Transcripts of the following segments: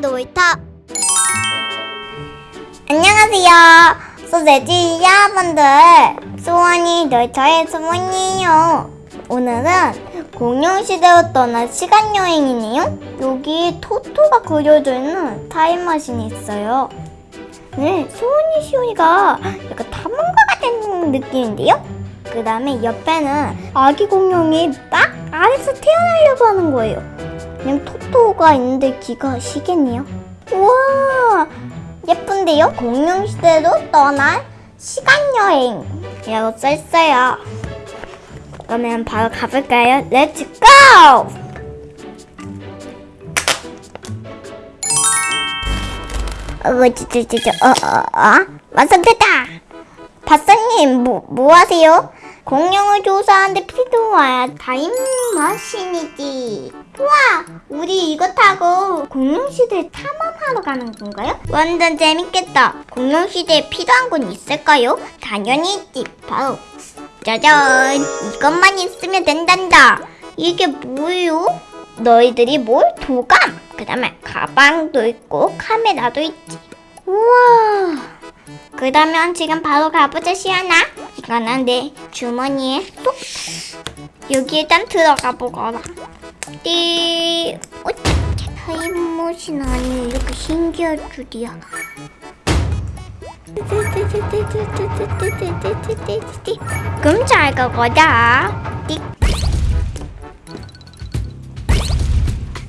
놀이터 안녕하세요. 소세지 여러분들. 수원이 놀이터의 수원이에요. 오늘은 공룡시대로 떠난 시간여행이네요. 여기 토토가 그려져 있는 타임머신이 있어요. 네, 수원이 시온이가 약간 탐험가 같은 느낌인데요? 그 다음에 옆에는 아기 공룡이 막 아래서 태어나려고 하는 거예요 그냥 토토가 있는데 귀가 시겠네요. 우와 예쁜데요? 공룡시대로 떠난 시간여행 이라고 써있어요. 그러면 바로 가볼까요? Let's go! 어, 저, 저, 저, 어, 어, 어? 완성됐다! 박사님, 뭐, 뭐 하세요? 공룡을 조사하는데 필요한 타임머신이지. 우와, 우리 이거 타고 공룡시대 탐험하러 가는 건가요? 완전 재밌겠다. 공룡시대에 필요한 건 있을까요? 당연히 있지. 바로 짜잔! 이것만 있으면 된단다. 이게 뭐예요? 너희들이 뭘? 도감! 그 다음에 가방도 있고 카메라도 있지. 우와! 그러면 지금 바로 가보자 시연아 이거는 내 주머니에 쏙 여기 일단 들어가 보거라. 띠 어째 타임머신 아니 이렇게 신기할 줄이야. 그럼 잘 가보자. 띠.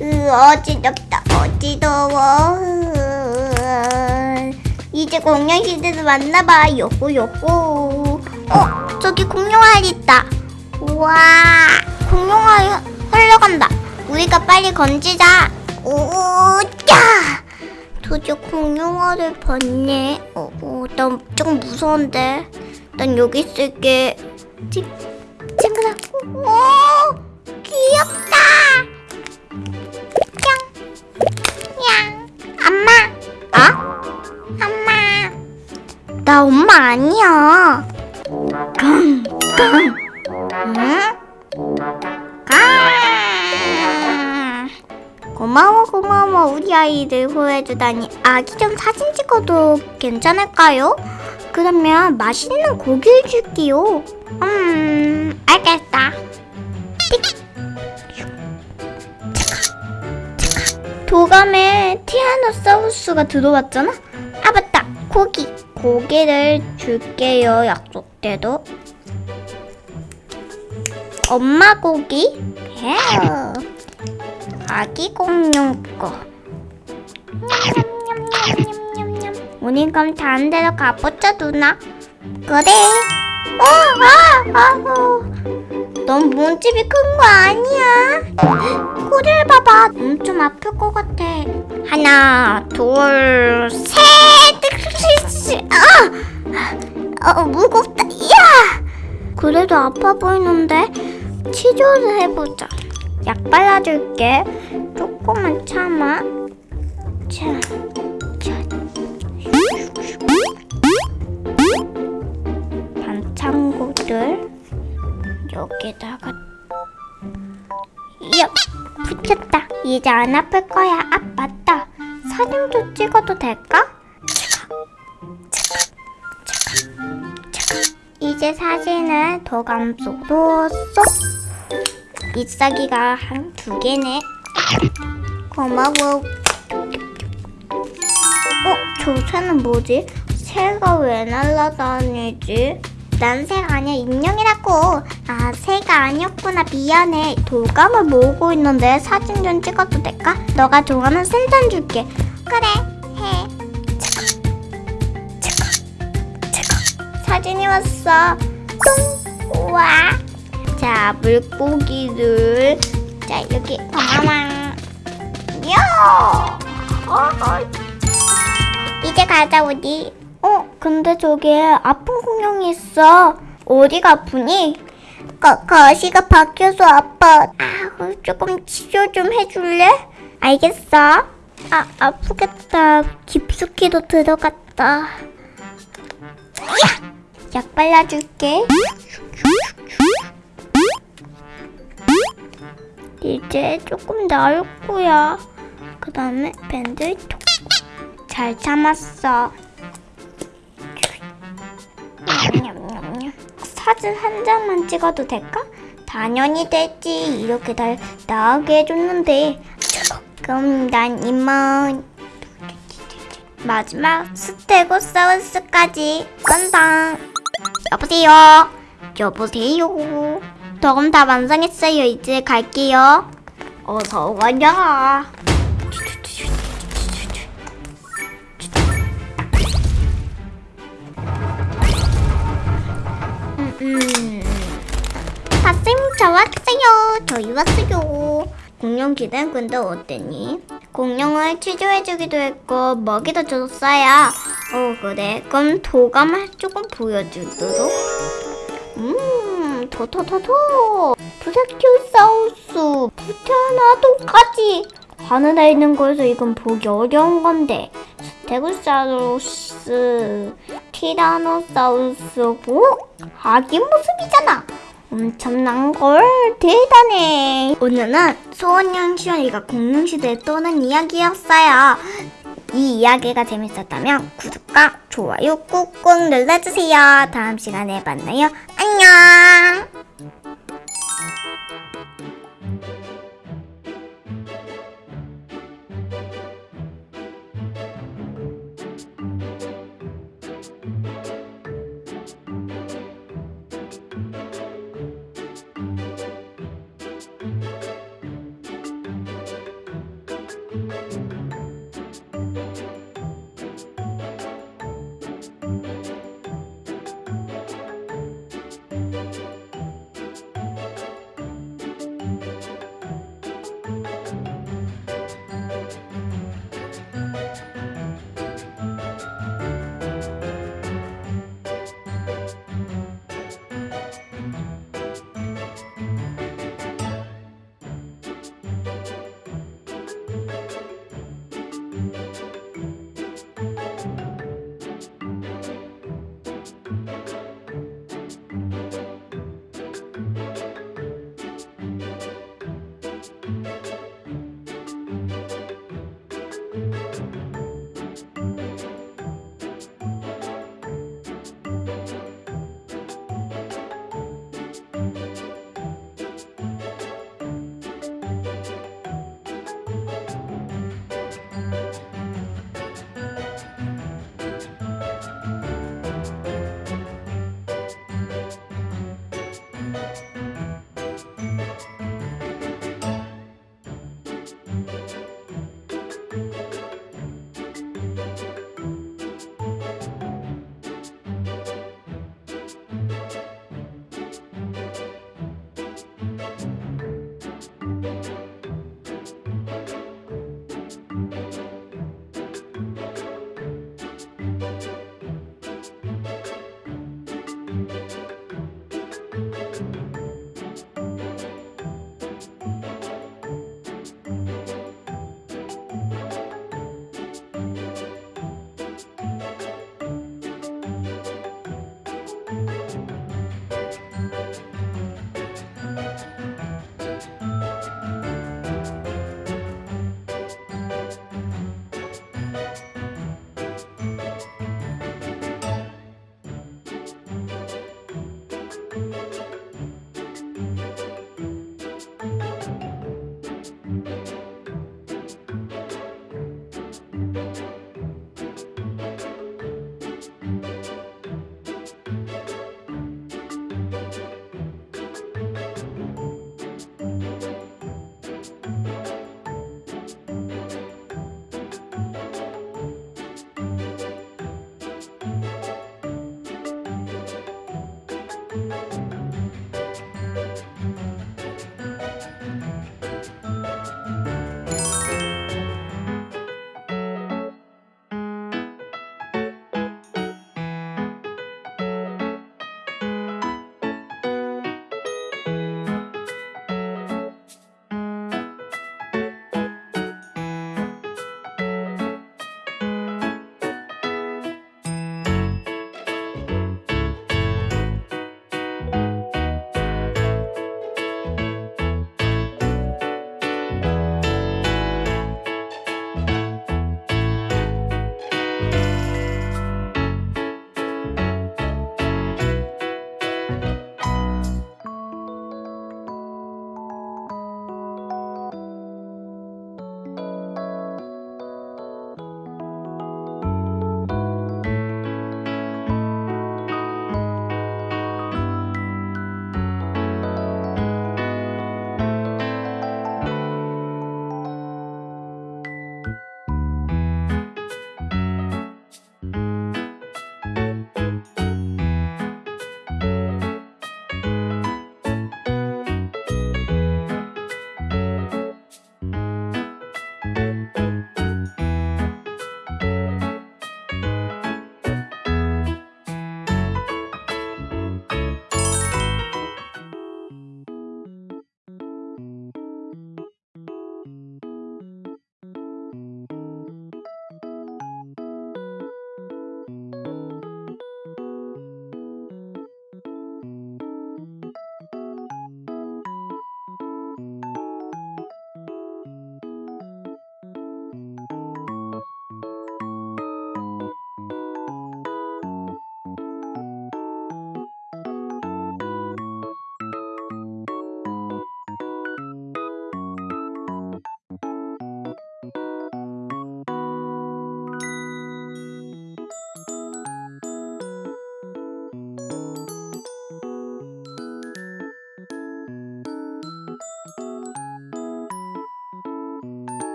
으, 어지럽다. 어지러워 이제 공룡 시대도 왔나봐. 요호 요호. 어 저기 공룡알 있다. 우와 공룡알 흘러간다. 우리가 빨리 건지자. 오야 드디어 공룡알을 봤네. 어, 어, 난 좀 무서운데. 난 여기 있을게. 찡, 찡그라. 오, 귀엽다. 나 엄마 아니야. 강, 강. 응? 강. 고마워, 고마워. 우리 아이들 후회해주다니. 아기 좀 사진 찍어도 괜찮을까요? 그러면 맛있는 고기를 줄게요. 음, 알겠다. 도감에 티아노사우루스가 들어왔잖아? 아 맞다 고기 고기를 줄게요 약속대로. 엄마 고기? 예. 아기 공룡 거. 우리 그럼 다른 데로 가보자 누나. 그래. 어, 아, 아, 어. 넌 몸집이 큰 거 아니야? 꼬리를 봐봐. 엄청 아플 것 같아. 하나 둘셋. 아! 어, 무겁다. 야! 그래도 아파 보이는데 치료를 해보자. 약 발라줄게. 조금만 참아. 자, 자. 반창고들 여기다가 야 붙였다. 이제 안 아플 거야. 아 맞다. 사진도 찍어도 될까? 도감 속으로 쏙 잎사귀가 한 두 개네. 고마워. 어? 저 새는 뭐지? 새가 왜 날아다니지? 난 새가 아니야. 인형이라고. 아 새가 아니었구나. 미안해. 돌감을 모으고 있는데 사진 좀 찍어도 될까? 너가 좋아하는 센전 줄게. 그래 해. 사진이 왔어. 똥 우와 자 물고기를. 자 여기 고마워 야 어, 어. 이제 가자 우리 어 근데 저기에 아픈 공룡이 있어. 어디가 아프니? 거, 거시가 박혀서 아파. 아 조금 치료 좀 해줄래? 알겠어. 아 아프겠다. 깊숙이도 들어갔다. 야! 약 발라줄게 이제 조금 나을 거야 그 다음에 밴드 톡. 잘 참았어. 사진 한 장만 찍어도 될까? 당연히 되지. 이렇게 날 나오게 해줬는데. 그럼 난 이만 마지막 스테고사우스까지 건당. 여보세요. 여보세요. 저금 다 완성했어요. 이제 갈게요. 어서 와라. 음, 음. 박쌤 저 왔어요. 저희 왔어요. 공룡 근데 어땠니? 공룡을 치료해주기도 했고 먹이도 줬어요. 어 그래. 그럼 도감을 조금 보여주도록. 음, 토토토토. 브라키오사우스, 부테나 도까지. 하늘에 있는 거에서 이건 보기 어려운 건데. 스테고사우루스, 티라노사우루스, 오? 아기 모습이잖아. 엄청난 걸 대단해. 오늘은 소원양 시원이가 공룡시대에 떠는 이야기였어요. 이 이야기가 재밌었다면 구독과 좋아요 꾹꾹 눌러주세요. 다음 시간에 만나요. 안녕.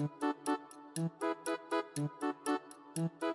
Thank you.